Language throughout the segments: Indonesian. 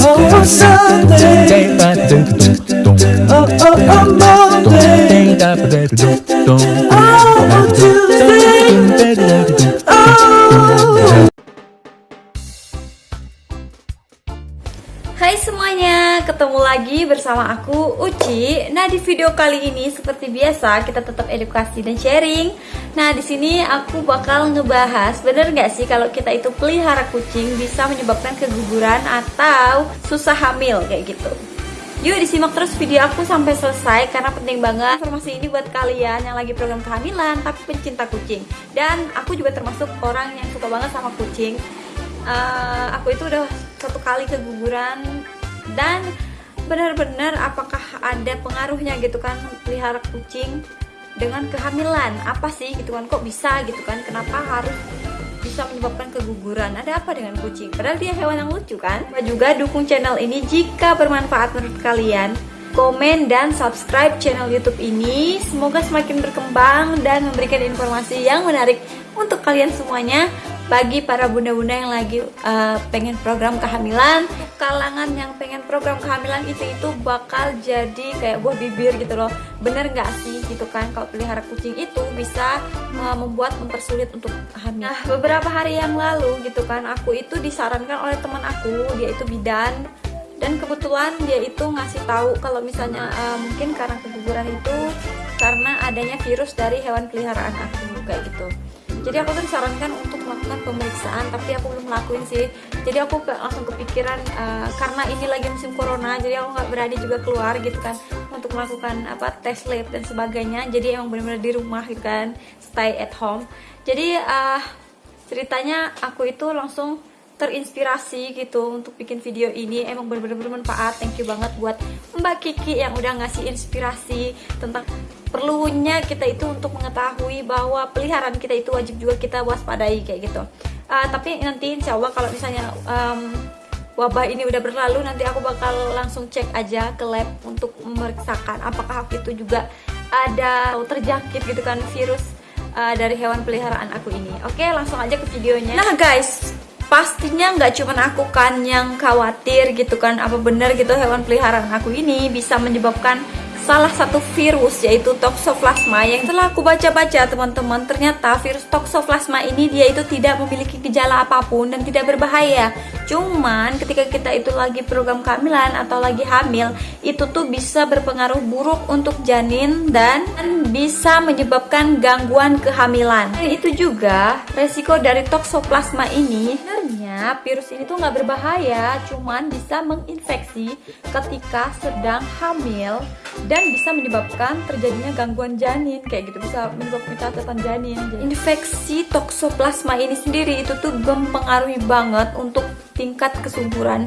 Oh, Sunday. Oh, oh, oh, Monday. Oh, Tuesday. Semuanya, ketemu lagi bersama aku Uci. Nah di video kali ini seperti biasa kita tetap edukasi dan sharing. Nah di sini aku bakal ngebahas bener nggak sih kalau kita itu pelihara kucing bisa menyebabkan keguguran atau susah hamil kayak gitu. Yuk disimak terus video aku sampai selesai karena penting banget informasi ini buat kalian yang lagi program kehamilan tapi pencinta kucing. Dan aku juga termasuk orang yang suka banget sama kucing uh, aku itu udah satu kali keguguran dan benar-benar apakah ada pengaruhnya gitu kan pelihara kucing dengan kehamilan? Apa sih gitu kan kok bisa gitu kan? Kenapa harus bisa menyebabkan keguguran? Ada apa dengan kucing? Padahal dia hewan yang lucu kan? Juga dukung channel ini jika bermanfaat menurut kalian. Komen dan subscribe channel youtube ini. Semoga semakin berkembang dan memberikan informasi yang menarik untuk kalian semuanya bagi para bunda-bunda yang lagi uh, pengen program kehamilan kalangan yang pengen program kehamilan itu itu bakal jadi kayak buah bibir gitu loh. Bener nggak sih? Gitu kan? Kalau pelihara kucing itu bisa uh, membuat mempersulit untuk hamil. Nah beberapa hari yang lalu gitu kan aku itu disarankan oleh teman aku dia itu bidan dan kebetulan dia itu ngasih tahu kalau misalnya uh, mungkin karena keguguran itu karena adanya virus dari hewan peliharaan aku kayak gitu jadi aku tuh disarankan untuk melakukan pemeriksaan tapi aku belum ngelakuin sih. Jadi aku langsung kepikiran uh, karena ini lagi musim corona jadi aku nggak berani juga keluar gitu kan untuk melakukan apa tes lab dan sebagainya. Jadi emang benar-benar di rumah gitu kan stay at home. Jadi uh, ceritanya aku itu langsung terinspirasi gitu untuk bikin video ini. Emang benar-benar bermanfaat. Thank you banget buat Mbak Kiki yang udah ngasih inspirasi tentang perlunya kita itu untuk mengetahui bahwa peliharaan kita itu wajib juga kita waspadai kayak gitu. Uh, tapi nanti insya Allah kalau misalnya um, wabah ini udah berlalu nanti aku bakal langsung cek aja ke lab untuk memeriksakan apakah itu juga ada terjangkit gitu kan virus uh, dari hewan peliharaan aku ini. Oke langsung aja ke videonya. Nah guys pastinya nggak cuma aku kan yang khawatir gitu kan apa benar gitu hewan peliharaan aku ini bisa menyebabkan salah satu virus yaitu toxoplasma yang telah aku baca-baca teman-teman ternyata virus toxoplasma ini dia itu tidak memiliki gejala apa pun dan tidak berbahaya. Cuman ketika kita itu lagi program kehamilan atau lagi hamil itu tuh bisa berpengaruh buruk untuk janin dan bisa menyebabkan gangguan kehamilan. Dan itu juga resiko dari toxoplasma ini sebenarnya virus ini tuh nggak berbahaya cuman bisa menginfeksi ketika sedang hamil dan bisa menyebabkan terjadinya gangguan janin kayak gitu. Bisa menyebabkan catatan janin infeksi toksoplasma ini sendiri itu tuh mempengaruhi banget untuk tingkat kesuburan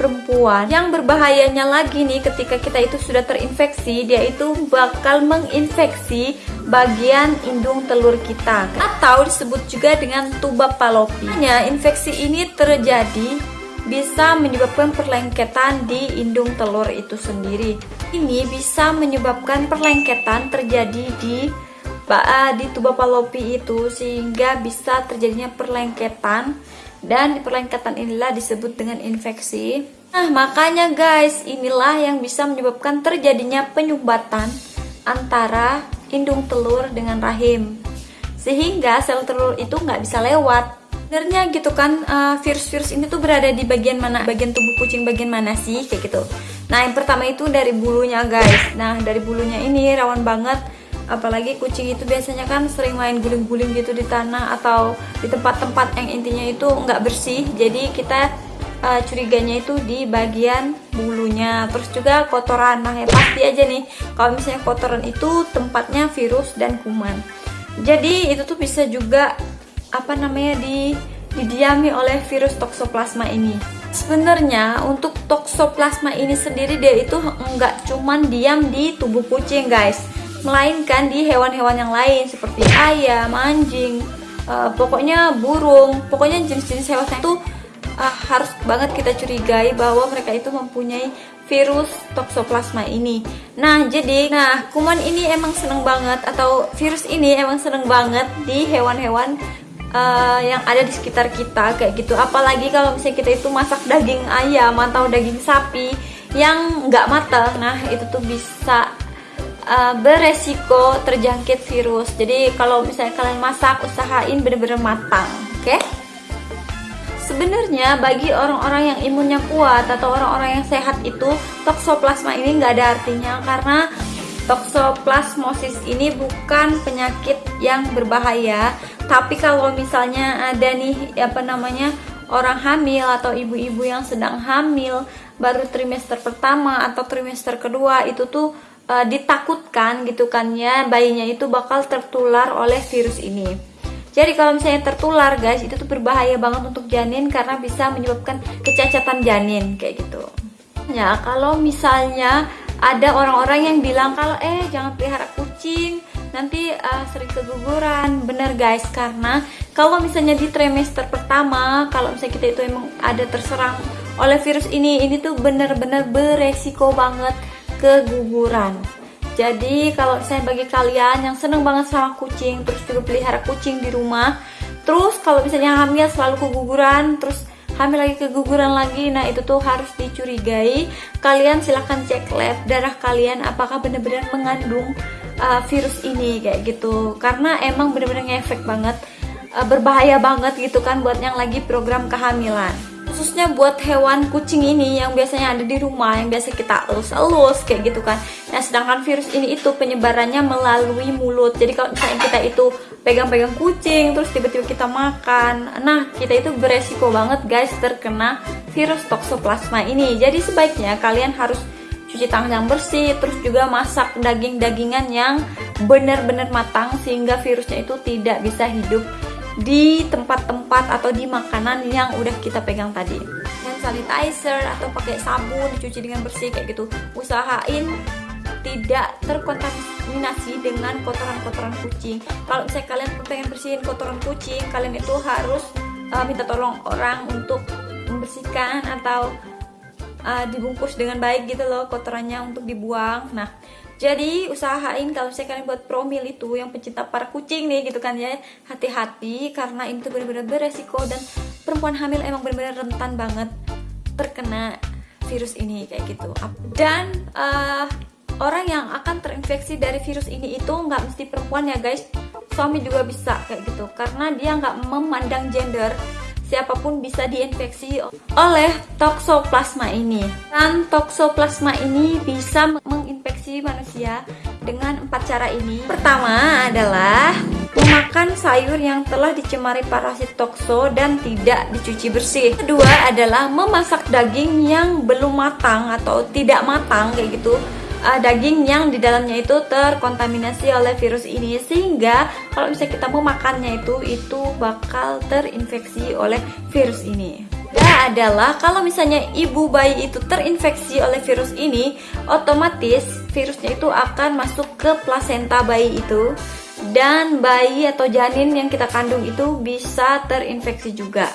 perempuan yang berbahayanya lagi nih ketika kita itu sudah terinfeksi dia itu bakal menginfeksi bagian indung telur kita atau disebut juga dengan tuba palopi. infeksi ini terjadi bisa menyebabkan perlengketan di indung telur itu sendiri. Ini bisa menyebabkan perlengketan terjadi di di tuba palopi itu sehingga bisa terjadinya perlengketan dan perlengketan inilah disebut dengan infeksi. Nah, makanya guys, inilah yang bisa menyebabkan terjadinya penyumbatan antara indung telur dengan rahim. Sehingga sel telur itu nggak bisa lewat. Sebenarnya gitu kan eh, virus-virus uh, ini tuh berada di bagian mana? Bagian tubuh kucing bagian mana sih? Kayak gitu. Nah yang pertama itu dari bulunya guys. Nah dari bulunya ini rawan banget apalagi kucing itu biasanya kan sering main guling-guling gitu di tanah atau di tempat-tempat yang intinya itu nggak bersih. Jadi kita uh, curiganya itu di bagian bulunya. Terus juga kotoran. Nah ya pasti aja nih kalau misalnya kotoran itu tempatnya virus dan kuman. Jadi itu tuh bisa juga apa namanya di didiami oleh virus toksoplasma ini. Sebenarnya untuk toksoplasma ini sendiri dia itu enggak cuman diam di tubuh kucing guys, melainkan di hewan-hewan yang lain seperti ayam, anjing, uh, pokoknya burung, pokoknya jenis-jenis hewan itu uh, harus banget kita curigai bahwa mereka itu mempunyai virus toksoplasma ini. Nah, jadi nah kuman ini emang seneng banget atau virus ini emang seneng banget di hewan-hewan uh, yang ada di sekitar kita kayak gitu apalagi kalau misalnya kita itu masak daging ayam atau daging sapi yang nggak matang nah itu tuh bisa uh, beresiko terjangkit virus jadi kalau misalnya kalian masak usahain bener-bener matang oke okay? Sebenarnya bagi orang-orang yang imunnya kuat atau orang-orang yang sehat itu toksoplasma ini nggak ada artinya karena toksoplasmosis ini bukan penyakit yang berbahaya tapi kalau misalnya ada nih apa namanya orang hamil atau ibu-ibu yang sedang hamil baru trimester pertama atau trimester kedua itu tuh e, ditakutkan gitu kan ya bayinya itu bakal tertular oleh virus ini. Jadi kalau misalnya tertular guys itu tuh berbahaya banget untuk janin karena bisa menyebabkan kecacatan janin kayak gitu. Ya kalau misalnya ada orang-orang yang bilang kalau eh jangan pelihara kucing nanti uh, sering keguguran. Bener guys karena kalau misalnya di trimester pertama kalau misalnya kita itu emang ada terserang oleh virus ini ini tuh bener-bener beresiko banget keguguran. Jadi kalau misalnya bagi kalian yang seneng banget sama kucing terus juga pelihara kucing di rumah terus kalau misalnya hamil selalu keguguran terus hamil lagi keguguran lagi nah itu tuh harus dicurigai. Kalian silahkan cek lab darah kalian apakah benar-benar mengandung uh, virus ini kayak gitu. Karena emang benar-benar ngefek banget uh, berbahaya banget gitu kan buat yang lagi program kehamilan khususnya buat hewan kucing ini yang biasanya ada di rumah yang biasa kita elus-elus kayak gitu kan. Nah sedangkan virus ini itu penyebarannya melalui mulut. Jadi kalau misalnya kita itu pegang-pegang kucing terus tiba-tiba kita makan nah kita itu beresiko banget guys terkena virus toksoplasma ini. Jadi sebaiknya kalian harus cuci tangan yang bersih terus juga masak daging-dagingan yang benar-benar matang sehingga virusnya itu tidak bisa hidup di tempat-tempat atau di makanan yang udah kita pegang tadi. Hand sanitizer atau pakai sabun dicuci dengan bersih kayak gitu. Usahain tidak terkontaminasi dengan kotoran-kotoran kucing. Kalau misalnya kalian pengen bersihin kotoran kucing kalian itu harus uh, minta tolong orang untuk membersihkan atau uh, dibungkus dengan baik gitu loh kotorannya untuk dibuang. Nah jadi usahain kalau misalnya kalian buat promil itu yang pencinta para kucing nih gitu kan ya hati-hati karena itu benar-benar beresiko dan perempuan hamil emang benar-benar rentan banget terkena virus ini kayak gitu. Dan uh, orang yang akan terinfeksi dari virus ini itu nggak mesti perempuan ya guys. Suami juga bisa kayak gitu. Karena dia nggak memandang gender siapa pun bisa diinfeksi oleh toksoplasma ini. Dan toksoplasma ini bisa menginfeksi manusia dengan empat cara ini. Pertama adalah memakan sayur yang telah dicemari parasit tokso dan tidak dicuci bersih. Kedua adalah memasak daging yang belum matang atau tidak matang kayak gitu uh, daging yang di dalamnya itu terkontaminasi oleh virus ini sehingga kalau misalnya kita mau makannya itu itu bakal terinfeksi oleh virus ini. Ya adalah kalau misalnya ibu bayi itu terinfeksi oleh virus ini, otomatis virusnya itu akan masuk ke plasenta bayi itu dan bayi atau janin yang kita kandung itu bisa terinfeksi juga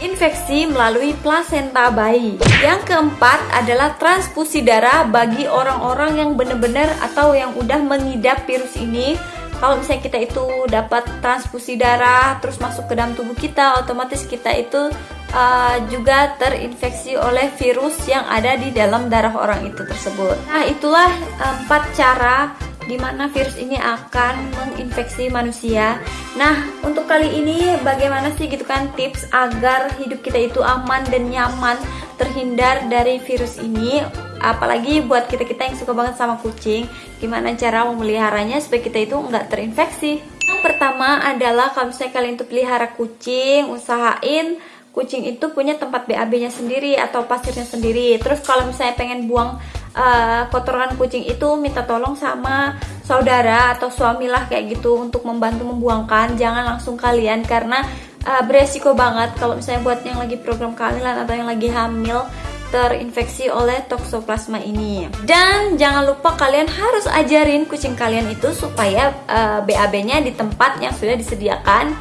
infeksi melalui plasenta bayi. Yang keempat adalah transfusi darah bagi orang-orang yang benar-benar atau yang udah mengidap virus ini. Kalau misalnya kita itu dapat transfusi darah terus masuk ke dalam tubuh kita, otomatis kita itu uh, juga terinfeksi oleh virus yang ada di dalam darah orang itu tersebut. Nah, itulah empat cara di mana virus ini akan menginfeksi manusia. Nah, untuk kali ini bagaimana sih gitu kan tips agar hidup kita itu aman dan nyaman terhindar dari virus ini? Apalagi buat kita-kita yang suka banget sama kucing, gimana cara memeliharanya supaya kita itu nggak terinfeksi? Yang pertama adalah kalau misalnya kalian itu pelihara kucing, usahain kucing itu punya tempat BAB-nya sendiri atau pasirnya sendiri. Terus kalau misalnya pengen buang uh, kotoran kucing itu minta tolong sama saudara atau suami lah kayak gitu untuk membantu membuangkan. Jangan langsung kalian karena uh, beresiko banget kalau misalnya buat yang lagi program kehamilan atau yang lagi hamil terinfeksi oleh toksoplasma ini. Dan jangan lupa kalian harus ajarin kucing kalian itu supaya uh, eh, BAB-nya di tempat yang sudah disediakan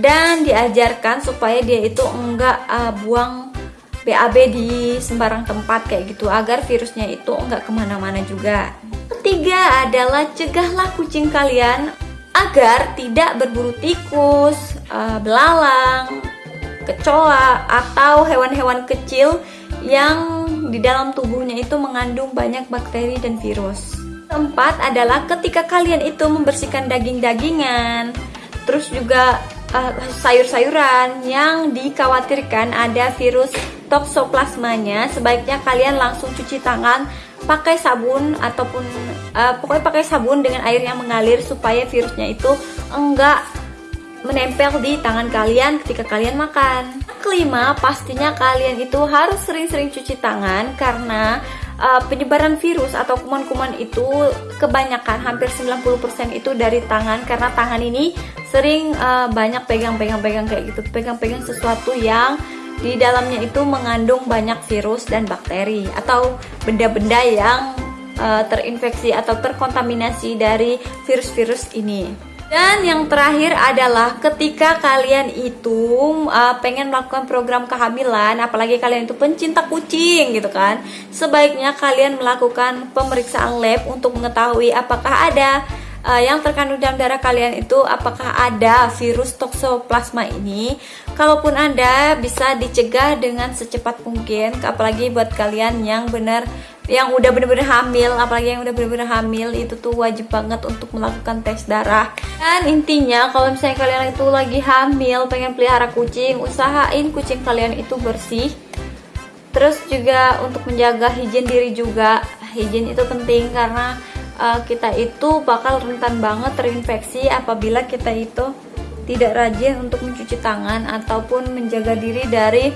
dan diajarkan supaya dia itu enggak uh, buang BAB di sembarang tempat kayak gitu agar virusnya itu nggak ke mana-mana juga. Ketiga adalah cegahlah kucing kalian agar tidak berburu tikus, uh, belalang, kecoa atau hewan-hewan kecil yang di dalam tubuhnya itu mengandung banyak bakteri dan virus. Keempat adalah ketika kalian itu membersihkan daging-dagingan, terus juga uh, sayur-sayuran yang dikhawatirkan ada virus toksoplasmanya, sebaiknya kalian langsung cuci tangan pakai sabun ataupun uh, pokoknya pakai sabun dengan air yang mengalir supaya virusnya itu enggak menempel di tangan kalian ketika kalian makan. Kelima, pastinya kalian itu harus sering-sering cuci tangan karena uh, penyebaran virus atau kuman-kuman itu kebanyakan hampir 90% itu dari tangan karena tangan ini sering uh, banyak pegang-pegang-pegang kayak gitu, pegang-pegang sesuatu yang di dalamnya itu mengandung banyak virus dan bakteri atau benda-benda yang uh, terinfeksi atau terkontaminasi dari virus-virus ini. Dan yang terakhir adalah ketika kalian itu uh, pengen melakukan program kehamilan, apalagi kalian itu pencinta kucing gitu kan, sebaiknya kalian melakukan pemeriksaan lab untuk mengetahui apakah ada uh, yang terkandung dalam darah kalian itu apakah ada virus toksoplasma ini. Kalaupun ada, bisa dicegah dengan secepat mungkin, apalagi buat kalian yang benar yang udah bener-bener hamil apalagi yang udah bener-bener hamil itu tuh wajib banget untuk melakukan tes darah. Dan intinya kalau misalnya kalian itu lagi hamil pengen pelihara kucing usahain kucing kalian itu bersih. Terus juga untuk menjaga higien diri juga. Higien itu penting karena uh, kita itu bakal rentan banget terinfeksi apabila kita itu tidak rajin untuk mencuci tangan ataupun menjaga diri dari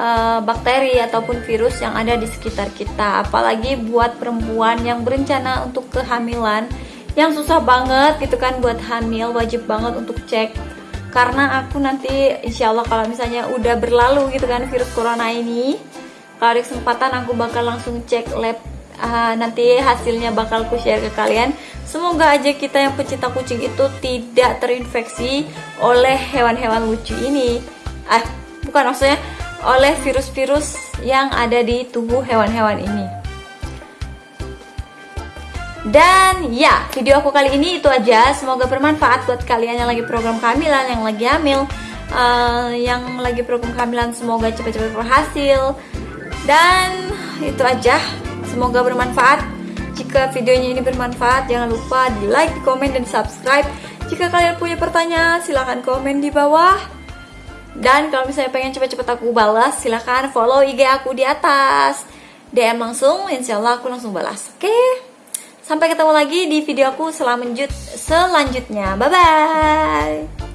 uh, bakteri ataupun virus yang ada di sekitar kita. Apalagi buat perempuan yang berencana untuk kehamilan yang susah banget gitu kan buat hamil wajib banget untuk cek. Karena aku nanti insya Allah kalau misalnya udah berlalu gitu kan virus corona ini kalau ada kesempatan aku bakal langsung cek lab uh, nanti hasilnya bakal ku share ke kalian semoga aja kita yang pecinta kucing itu tidak terinfeksi oleh hewan-hewan lucu ini ah bukan maksudnya oleh virus-virus yang ada di tubuh hewan-hewan ini. Dan ya, video aku kali ini itu aja. Semoga bermanfaat buat kalian yang lagi program kehamilan, yang lagi hamil, uh, yang lagi program kehamilan semoga cepat-cepat berhasil. Dan itu aja. Semoga bermanfaat. Jika videonya ini bermanfaat, jangan lupa di like, di komen, dan subscribe. Jika kalian punya pertanyaan, silahkan komen di bawah. Dan kalau misalnya pengen cepet-cepet aku balas, silahkan follow IG aku di atas. DM langsung, insya Allah aku langsung balas. Oke? Sampai ketemu lagi di video aku selanjut selanjutnya. Bye-bye!